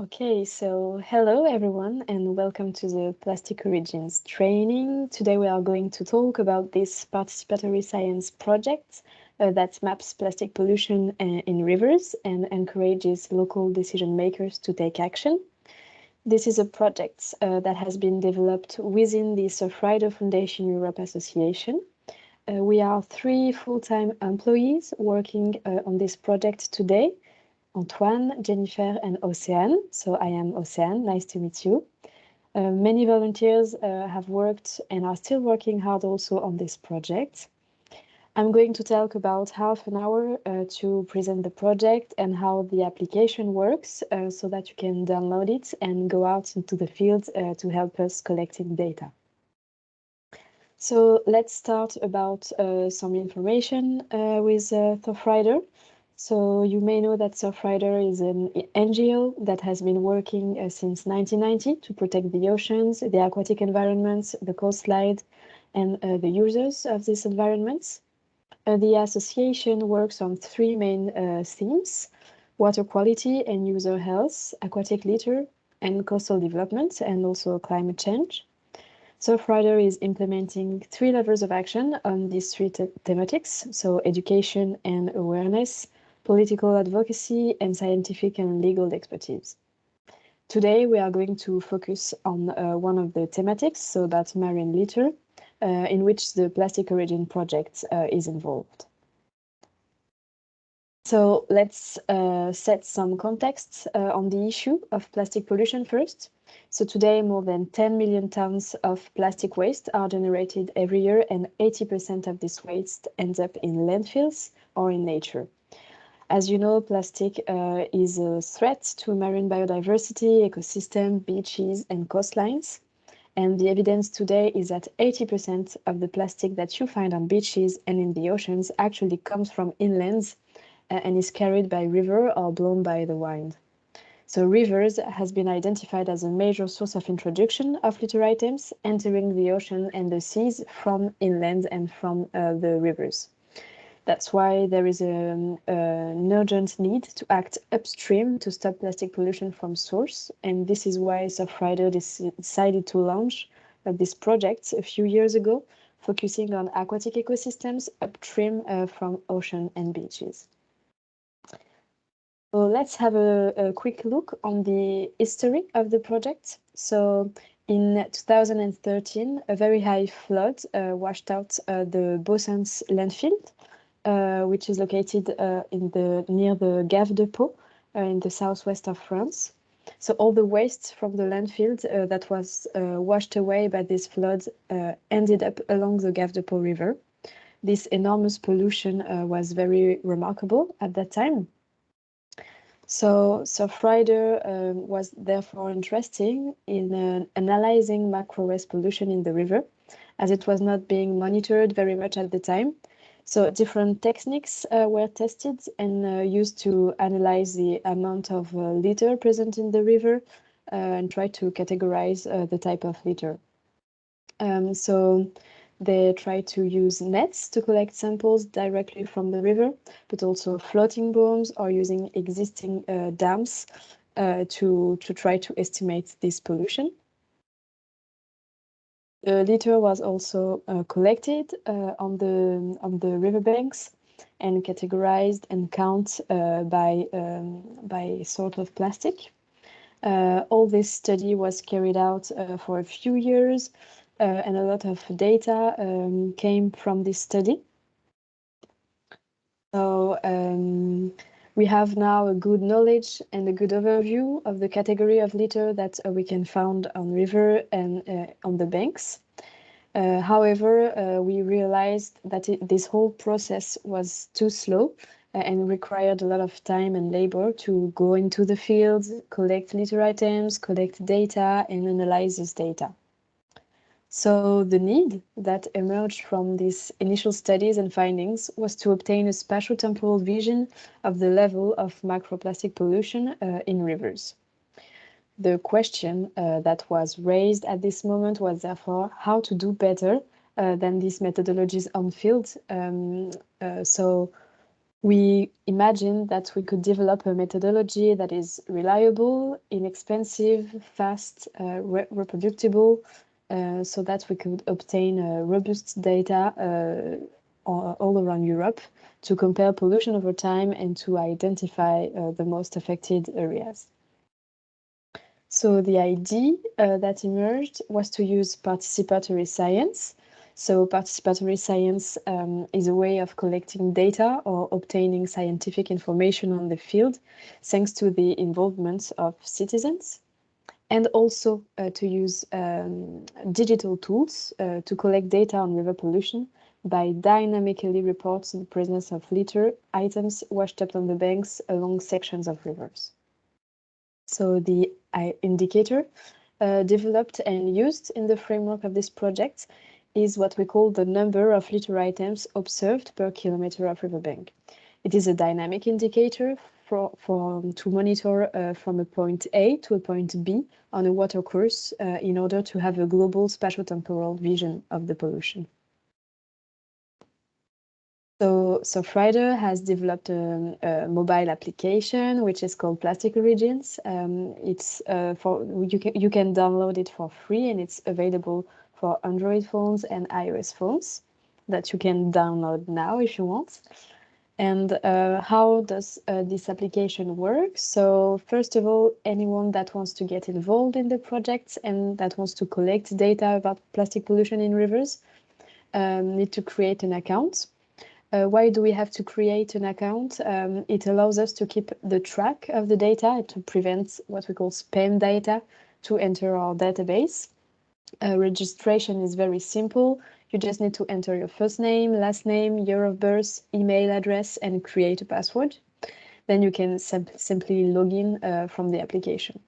Okay, so hello everyone and welcome to the Plastic Origins training. Today we are going to talk about this participatory science project uh, that maps plastic pollution uh, in rivers and encourages local decision makers to take action. This is a project uh, that has been developed within the Surfrider Foundation Europe Association. Uh, we are three full-time employees working uh, on this project today Antoine, Jennifer, and Oceane. So I am Oceane, nice to meet you. Uh, many volunteers uh, have worked and are still working hard also on this project. I'm going to talk about half an hour uh, to present the project and how the application works uh, so that you can download it and go out into the field uh, to help us collecting data. So let's start about uh, some information with uh. So you may know that Surfrider is an NGO that has been working uh, since 1990 to protect the oceans, the aquatic environments, the coastline, and uh, the users of these environments. Uh, the association works on three main uh, themes, water quality and user health, aquatic litter, and coastal development, and also climate change. Surfrider is implementing three levels of action on these three thematics, so education and awareness, political advocacy, and scientific and legal expertise. Today, we are going to focus on uh, one of the thematics, so that's marine litter, uh, in which the Plastic Origin project uh, is involved. So let's uh, set some context uh, on the issue of plastic pollution first. So today, more than 10 million tons of plastic waste are generated every year, and 80% of this waste ends up in landfills or in nature. As you know, plastic uh, is a threat to marine biodiversity, ecosystem, beaches, and coastlines. And the evidence today is that 80% of the plastic that you find on beaches and in the oceans actually comes from inlands uh, and is carried by river or blown by the wind. So rivers has been identified as a major source of introduction of litter items entering the ocean and the seas from inland and from uh, the rivers. That's why there is a, um, an urgent need to act upstream to stop plastic pollution from source. And this is why Surfrider decided to launch uh, this project a few years ago, focusing on aquatic ecosystems upstream uh, from ocean and beaches. So let's have a, a, quick look on the history of the project. So in 2013, a very high flood uh, washed out uh, the Baussens landfill, which is located uh, in the near the Gave de Pau uh, in the southwest of France. So all the waste from the landfill that was washed away by this flood ended up along the Gave de Pau River. This enormous pollution was very remarkable at that time. So Surfrider um, was therefore interested in uh, analyzing macro waste pollution in the river, as it was not being monitored very much at the time. So different techniques uh, were tested and uh, used to analyze the amount of uh, litter present in the river uh, and try to categorize uh, the type of litter. Um, so they try to use nets to collect samples directly from the river, but also floating booms or using existing uh, dams to, to try to estimate this pollution. The litter was also uh, collected uh, on the on the riverbanks and categorized and count uh, by um, by sort of plastic. All this study was carried out for a few years, and a lot of data um, came from this study. So um, we have now a good knowledge and a good overview of the category of litter that uh, we can find on river and uh, on the banks. Uh, however, uh, we realized that it, this whole process was too slow uh, and required a lot of time and labor to go into the fields, collect litter items, collect data, and analyze this data. So the need that emerged from these initial studies and findings was to obtain a spatial temporal vision of the level of microplastic pollution uh, in rivers. The question uh, that was raised at this moment was therefore how to do better uh, than these methodologies on field. Um, uh, so we imagined that we could develop a methodology that is reliable, inexpensive, fast, uh, re reproducible, so that we could obtain uh, robust data uh, all, around Europe to compare pollution over time and to identify uh, the most affected areas. So the idea uh, that emerged was to use participatory science. So participatory science um, is a way of collecting data or obtaining scientific information on the field, thanks to the involvement of citizens and also uh, to use um, digital tools uh, to collect data on river pollution by dynamically reporting the presence of litter items washed up on the banks along sections of rivers. So the indicator uh, developed and used in the framework of this project is what we call the number of litter items observed per kilometer of riverbank. It is a dynamic indicator for, for to monitor uh, from a point A to a point B on a water course uh, in order to have a global spatial-temporal vision of the pollution. So Surfrider has developed a, a, mobile application which is called Plastic Origins. Um, it's uh, for you can you can download it for free and it's available for Android phones and iOS phones that you can download now if you want. And uh, how does uh, this application work? So first of all, anyone that wants to get involved in the project and that wants to collect data about plastic pollution in rivers um, need to create an account. Uh, why do we have to create an account? Um, it allows us to keep the track of the data to prevent what we call spam data to enter our database. Uh, registration is very simple. You just need to enter your first name, last name, year of birth, email address, and create a password. Then you can sim simply log in uh, from the application.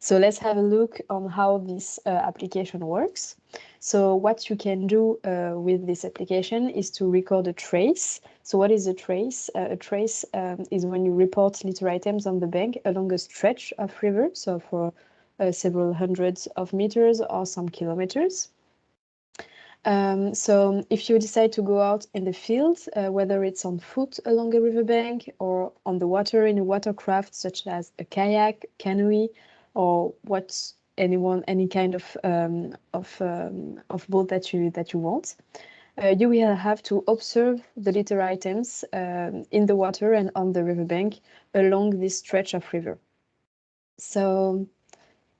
So let's have a look on how this uh, application works. So what you can do uh, with this application is to record a trace. So what is a trace? Uh, a trace um, is when you report litter items on the bank along a stretch of river, so for uh, several hundreds of meters or some kilometers. Um, so if you decide to go out in the field, uh, whether it's on foot along a riverbank or on the water in a watercraft such as a kayak, canoe, or what anyone any kind of um, of um, of boat that you that you want. Uh, you will have to observe the litter items um, in the water and on the riverbank along this stretch of river. So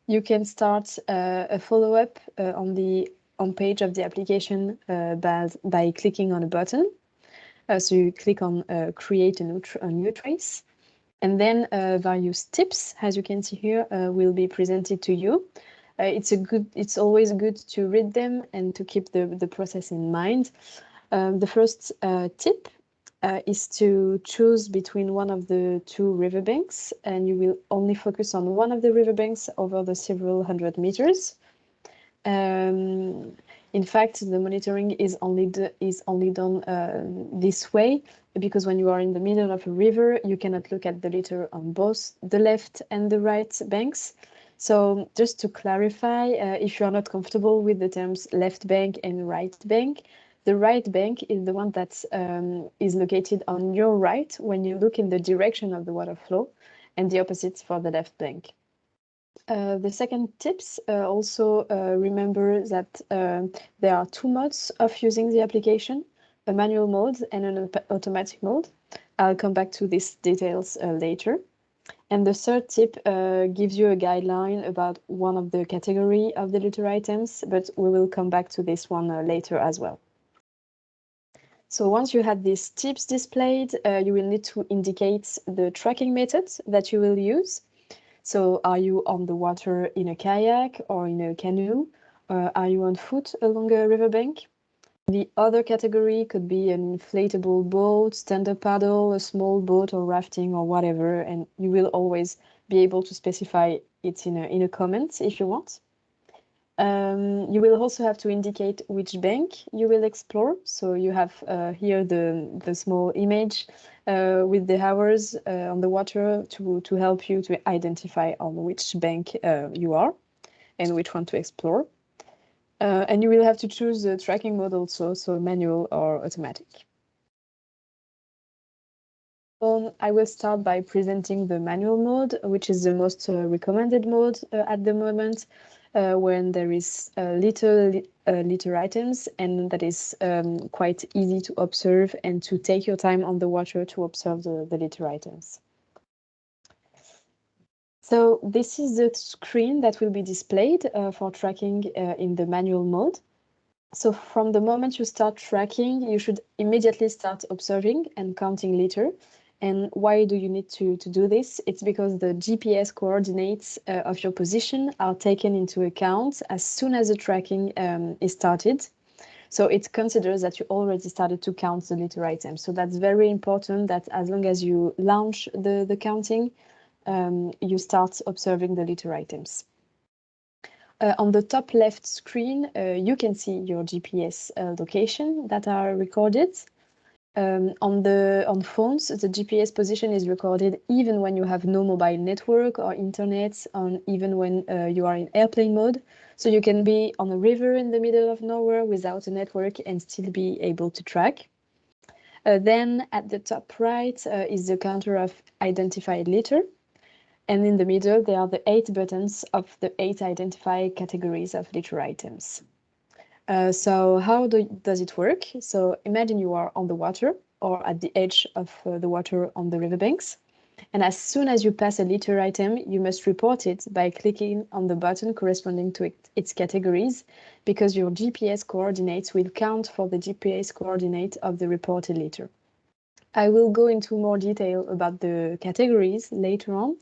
you can start uh, a follow-up uh, on the on page of the application uh, by, by clicking on a button. Uh, so you click on uh, create a new, a new trace and then uh, various tips, as you can see here, uh, will be presented to you. Uh, it's a good. It's always good to read them and to keep the the process in mind. Um, the first tip is to choose between one of the two riverbanks, and you will only focus on one of the riverbanks over the several hundred meters. Um, in fact, the monitoring is only is only done uh, this way because when you are in the middle of a river, you cannot look at the litter on both the left and the right banks. So just to clarify, uh, if you are not comfortable with the terms left bank and right bank, the right bank is the one that um, is located on your right when you look in the direction of the water flow and the opposite for the left bank. Uh, the second tips uh, also uh, remember that uh, there are two modes of using the application, a manual mode and an automatic mode. I'll come back to these details uh, later. And the third tip uh, gives you a guideline about one of the category of the litter items, but we will come back to this one later as well. So once you have these tips displayed, you will need to indicate the tracking method that you will use. So are you on the water in a kayak or in a canoe? Uh, are you on foot along a riverbank? The other category could be an inflatable boat, stand-up paddle, a small boat or rafting or whatever, and you will always be able to specify it in a, in a comment if you want. Um, you will also have to indicate which bank you will explore. So you have uh, here the, the small image uh, with the hours uh, on the water to, to help you to identify on which bank uh, you are and which one to explore. Uh, and you will have to choose the tracking mode also, so manual or automatic. Um, I will start by presenting the manual mode, which is the most uh, recommended mode at the moment, when there is uh, little uh, litter items and that is um, quite easy to observe and to take your time on the water to observe the, the litter items. So this is the screen that will be displayed uh, for tracking in the manual mode. So from the moment you start tracking, you should immediately start observing and counting litter. And why do you need to, to do this? It's because the GPS coordinates uh, of your position are taken into account as soon as the tracking um, is started. So it considers that you already started to count the litter items. So that's very important that as long as you launch the, the counting, um, you start observing the litter items. Uh, on the top left screen, uh, you can see your GPS uh, location that are recorded. Um, on the on phones, the GPS position is recorded even when you have no mobile network or internet, and even when uh, you are in airplane mode. So you can be on a river in the middle of nowhere without a network and still be able to track. Uh, then at the top right uh, is the counter of identified litter. And in the middle, there are the eight buttons of the eight identified categories of litter items. Uh, so how do, does it work? So imagine you are on the water or at the edge of uh, the water on the riverbanks. And as soon as you pass a litter item, you must report it by clicking on the button corresponding to it, its categories, because your GPS coordinates will count for the GPS coordinate of the reported litter. I will go into more detail about the categories later on,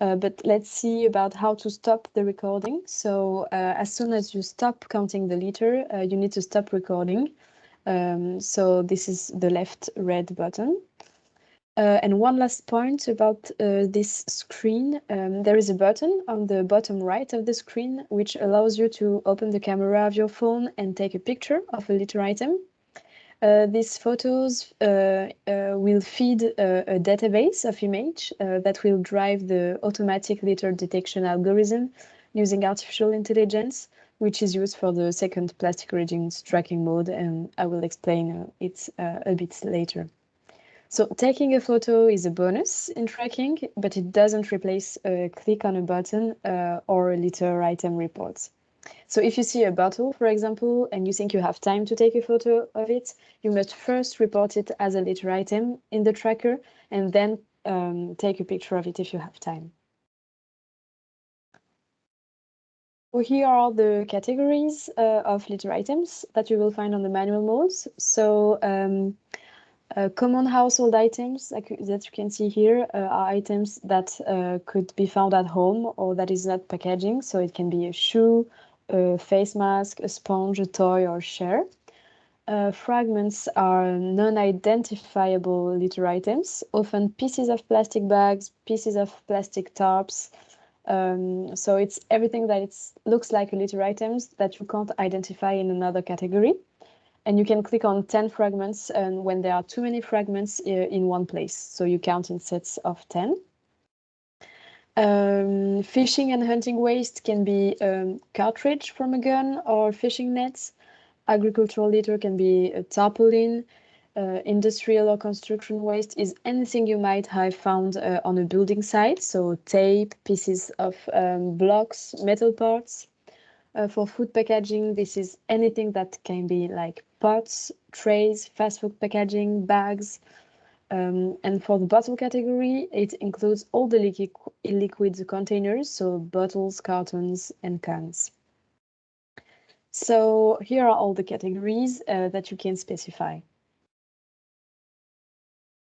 uh, but let's see about how to stop the recording. So uh, as soon as you stop counting the liter, uh, you need to stop recording. Um, so this is the left red button. Uh, and one last point about uh, this screen, um, there is a button on the bottom right of the screen which allows you to open the camera of your phone and take a picture of a litter item. Uh, these photos uh, uh, will feed a, a, database of image uh, that will drive the automatic litter detection algorithm using artificial intelligence, which is used for the second plastic origins tracking mode, and I will explain uh, it a bit later. So taking a photo is a bonus in tracking, but it doesn't replace a click on a button or a litter item report. So if you see a bottle, for example, and you think you have time to take a photo of it, you must first report it as a litter item in the tracker and then um, take a picture of it if you have time. So here are the categories uh, of litter items that you will find on the manual modes. So um, uh, common household items like, that you can see here uh, are items that uh, could be found at home or that is not packaging. So it can be a shoe, a face mask, a sponge, a toy, or share. Uh, fragments are non-identifiable litter items, often pieces of plastic bags, pieces of plastic tarps. Um, so it's everything that looks like a litter items that you can't identify in another category. And you can click on 10 fragments and when there are too many fragments uh, in one place. So you count in sets of 10. Um, fishing and hunting waste can be um, cartridge from a gun or fishing nets. Agricultural litter can be a tarpaulin. Uh, industrial or construction waste is anything you might have found uh, on a building site, so tape, pieces of um, blocks, metal parts. Uh, for food packaging, this is anything that can be like pots, trays, fast food packaging, bags, um, and for the bottle category, it includes all the liquid, liquid containers, so bottles, cartons, and cans. So here are all the categories uh, that you can specify.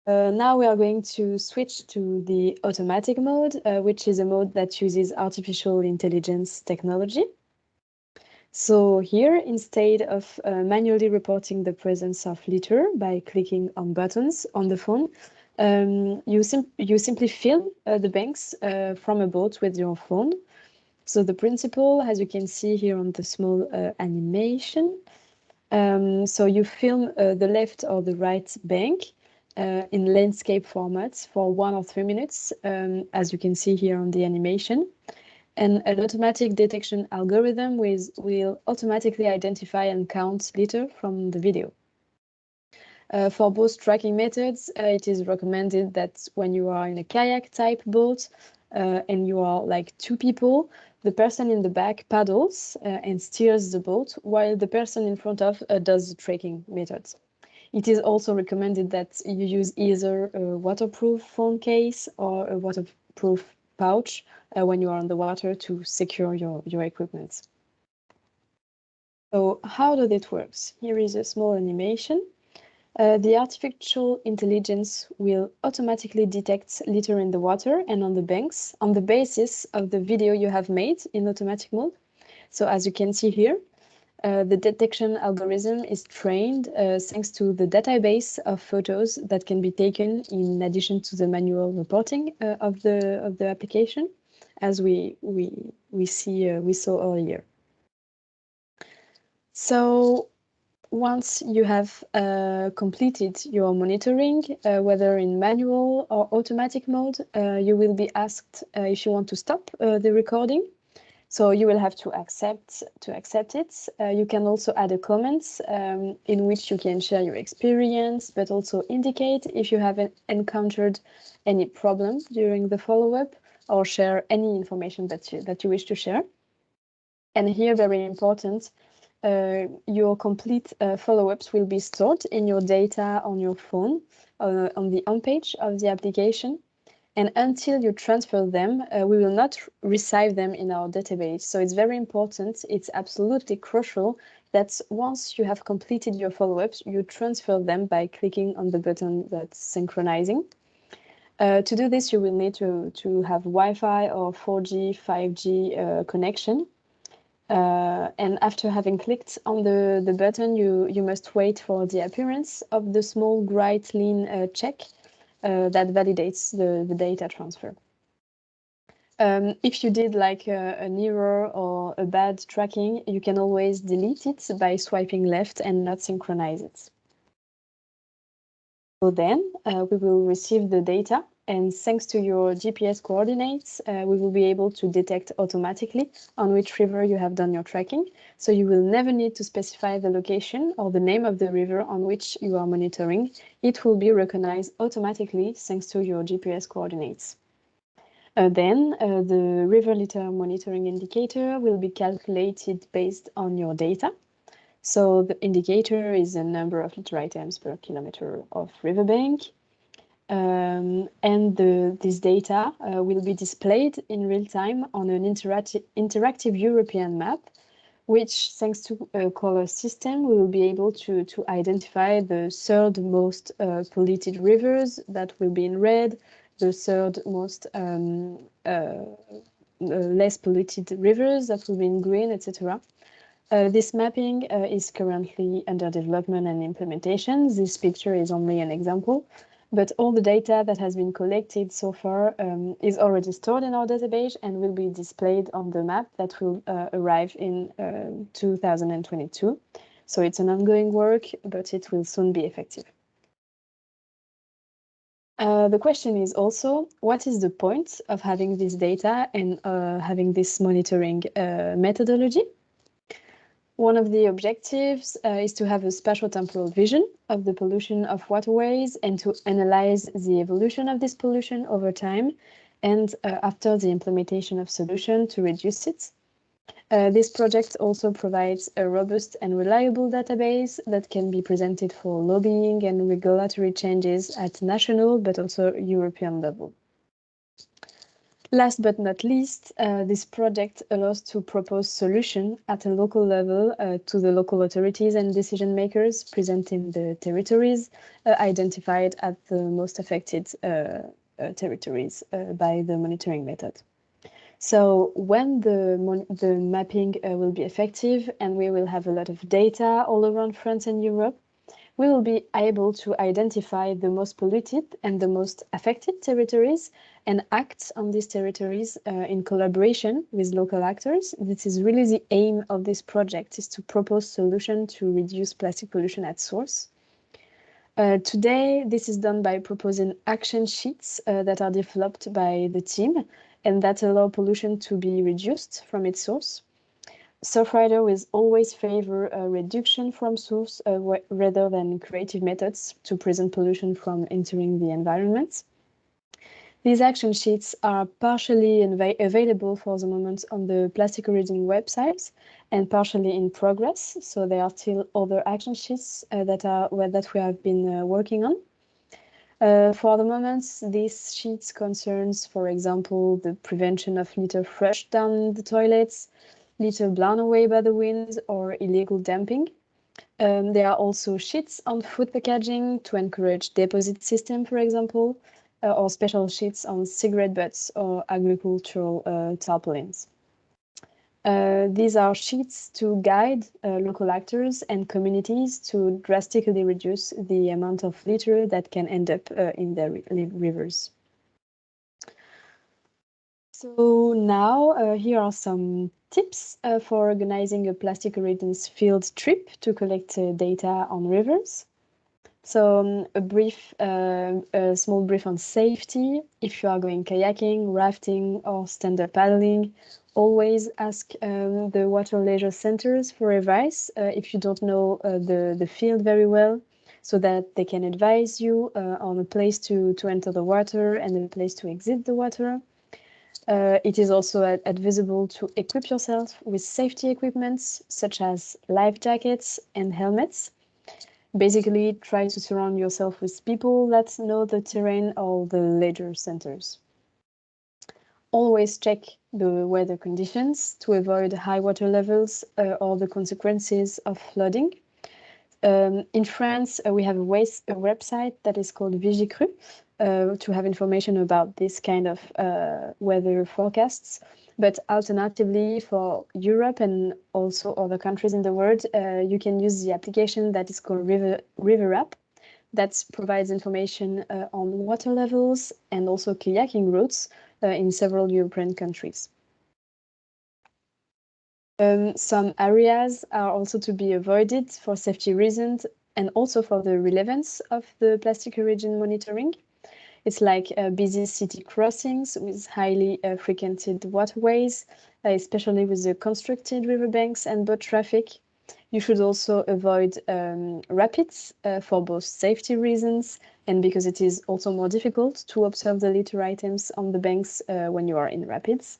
Uh, now we are going to switch to the automatic mode, uh, which is a mode that uses artificial intelligence technology. So here, instead of uh, manually reporting the presence of litter by clicking on buttons on the phone, um, you, sim you simply film uh, the banks uh, from a boat with your phone. So the principle, as you can see here on the small uh, animation, um, so you film uh, the left or the right bank uh, in landscape formats for one or three minutes, um, as you can see here on the animation and an automatic detection algorithm with, will automatically identify and count litter from the video. Uh, for both tracking methods, uh, it is recommended that when you are in a kayak type boat uh, and you are like two people, the person in the back paddles uh, and steers the boat while the person in front of uh, does the tracking methods. It is also recommended that you use either a waterproof phone case or a waterproof pouch uh, when you are on the water to secure your, your equipment. So how does it work? Here is a small animation. Uh, the artificial intelligence will automatically detect litter in the water and on the banks on the basis of the video you have made in automatic mode. So as you can see here, uh, the detection algorithm is trained uh, thanks to the database of photos that can be taken in addition to the manual reporting uh, of the of the application, as we we we see uh, we saw earlier. So once you have uh, completed your monitoring, whether in manual or automatic mode, you will be asked if you want to stop the recording. So you will have to accept to accept it. Uh, you can also add a comment um, in which you can share your experience, but also indicate if you have encountered any problem during the follow-up or share any information that you, that you wish to share. And here, very important, uh, your complete uh, follow-ups will be stored in your data on your phone uh, on the home page of the application. And until you transfer them, uh, we will not receive them in our database. So it's very important. It's absolutely crucial that once you have completed your follow-ups, you transfer them by clicking on the button that's synchronizing. Uh, to do this, you will need to, to have Wi-Fi or 4G, 5G uh, connection. Uh, and after having clicked on the, the button, you, you must wait for the appearance of the small bright line uh, check uh, that validates the, the data transfer. Um, if you did like an error or a bad tracking, you can always delete it by swiping left and not synchronize it. So then uh, we will receive the data and thanks to your GPS coordinates, uh, we will be able to detect automatically on which river you have done your tracking. So you will never need to specify the location or the name of the river on which you are monitoring. It will be recognized automatically thanks to your GPS coordinates. Uh, then uh, the river litter monitoring indicator will be calculated based on your data. So the indicator is the number of litter items per kilometer of riverbank. Um, and the, this data uh, will be displayed in real time on an interacti interactive European map, which, thanks to a color system, we will be able to, to identify the third most uh, polluted rivers that will be in red, the third most um, uh, uh less polluted rivers that will be in green, etc. Uh, this mapping uh, is currently under development and implementation. This picture is only an example, but all the data that has been collected so far um, is already stored in our database and will be displayed on the map that will uh, arrive in uh, 2022. So it's an ongoing work, but it will soon be effective. Uh, the question is also, what is the point of having this data and uh, having this monitoring uh, methodology? One of the objectives uh, is to have a spatial temporal vision of the pollution of waterways and to analyze the evolution of this pollution over time and uh, after the implementation of solution to reduce it. Uh, this project also provides a robust and reliable database that can be presented for lobbying and regulatory changes at national but also European level. Last but not least, uh, this project allows to propose solution at a local level uh, to the local authorities and decision makers present in the territories uh, identified at the most affected uh, uh, territories uh, by the monitoring method. So when the, the mapping will be effective and we will have a lot of data all around France and Europe, we will be able to identify the most polluted and the most affected territories and act on these territories uh, in collaboration with local actors. This is really the aim of this project, is to propose solutions to reduce plastic pollution at source. Uh, today, this is done by proposing action sheets uh, that are developed by the team and that allow pollution to be reduced from its source. Surfrider will always favor a reduction from source uh, rather than creative methods to prevent pollution from entering the environment. These action sheets are partially available for the moment on the Plastic Origin website and partially in progress. So there are still other action sheets uh, that are that we have been uh, working on. Uh, for the moment, these sheets concerns, for example, the prevention of litter flush down the toilets, litter blown away by the wind, or illegal dumping. Um, there are also sheets on food packaging to encourage deposit system, for example, or special sheets on cigarette butts or agricultural uh, tarpaulins. Uh, these are sheets to guide uh, local actors and communities to drastically reduce the amount of litter that can end up uh, in their rivers. So now uh, here are some tips uh, for organizing a plastic origins field trip to collect data on rivers. So um, a brief, uh, a small brief on safety. If you are going kayaking, rafting, or stand-up paddling, always ask um, the water leisure centers for advice uh, if you don't know uh, the, the field very well, so that they can advise you uh, on a place to, to enter the water and a place to exit the water. Uh, it is also advisable to equip yourself with safety equipments such as life jackets and helmets. Basically, try to surround yourself with people that know the terrain or the leisure centers. Always check the weather conditions to avoid high water levels uh, or the consequences of flooding. Um, in France, uh, we have a, waste, a, website that is called Vigicrues uh, to have information about this kind of uh, weather forecasts. But alternatively, for Europe and also other countries in the world, uh, you can use the application that is called River, River App that provides information uh, on water levels and also kayaking routes uh, in several European countries. Um, some areas are also to be avoided for safety reasons and also for the relevance of the plastic origin monitoring. It's like uh, busy city crossings with highly uh, frequented waterways, uh, especially with the constructed riverbanks and boat traffic. You should also avoid um, rapids for both safety reasons and because it is also more difficult to observe the litter items on the banks when you are in rapids.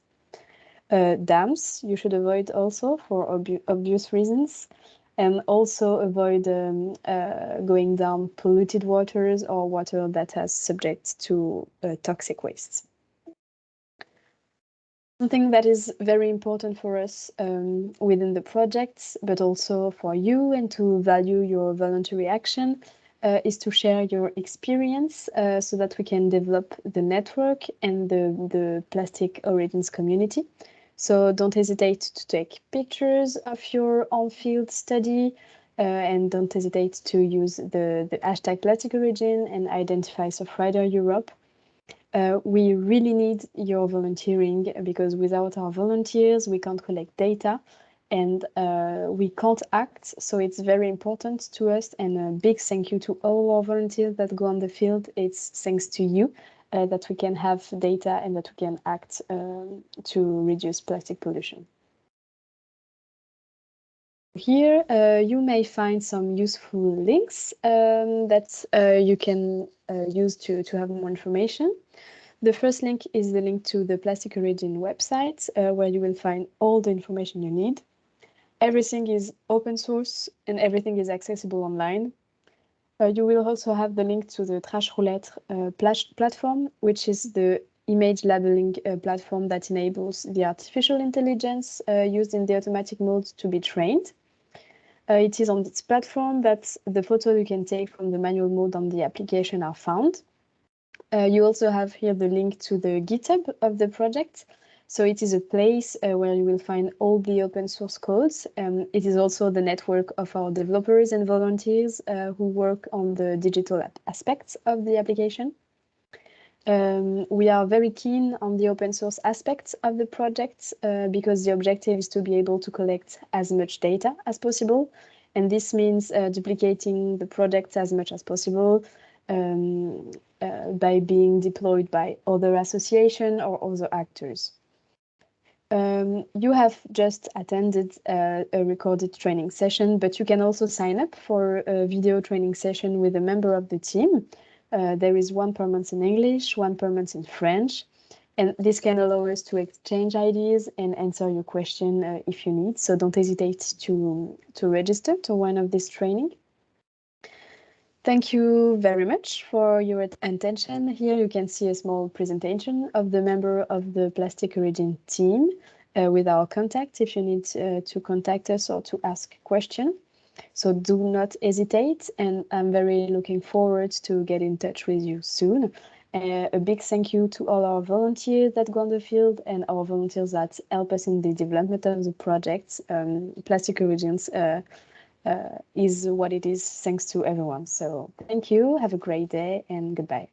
Uh, dams you should avoid also for ob obvious reasons and also avoid um, uh, going down polluted waters or water that has subject to uh, toxic wastes. Something that is very important for us um, within the projects, but also for you and to value your voluntary action uh, is to share your experience uh, so that we can develop the network and the, the plastic origins community. So don't hesitate to take pictures of your on-field study uh, and don't hesitate to use the, the hashtag plastic origin and identify Surfrider Europe. Uh, we really need your volunteering because without our volunteers, we can't collect data and uh, we can't act. So it's very important to us. And a big thank you to all our volunteers that go on the field. It's thanks to you uh, that we can have data and that we can act um, to reduce plastic pollution. Here uh, you may find some useful links um, that uh, you can uh, use to, to have more information. The first link is the link to the Plastic Origin website, uh, where you will find all the information you need everything is open source and everything is accessible online. Uh, you will also have the link to the Trash Roulette uh, platform, which is the image labeling uh, platform that enables the artificial intelligence used in the automatic mode to be trained. It is on this platform that the photos you can take from the manual mode on the application are found. Uh, you also have here the link to the GitHub of the project, so it is a place uh, where you will find all the open source codes. Um, it is also the network of our developers and volunteers uh, who work on the digital aspects of the application. Um, we are very keen on the open source aspects of the project uh, because the objective is to be able to collect as much data as possible. And this means uh, duplicating the project as much as possible um, uh, by being deployed by other association or other actors. Um, you have just attended uh, a recorded training session, but you can also sign up for a video training session with a member of the team. Uh, there is one per month in English, one per month in French, and this can allow us to exchange ideas and answer your question uh, if you need. So don't hesitate to, to register to one of these training. Thank you very much for your attention. Here you can see a small presentation of the member of the Plastic Origin team uh, with our contact if you need uh, to contact us or to ask question. So do not hesitate and I'm very looking forward to get in touch with you soon. Uh, a big thank you to all our volunteers that go on the field and our volunteers that help us in the development of the project. Um, Plastic Origins uh, Uh, is what it is thanks to everyone. So thank you, have a great day and goodbye.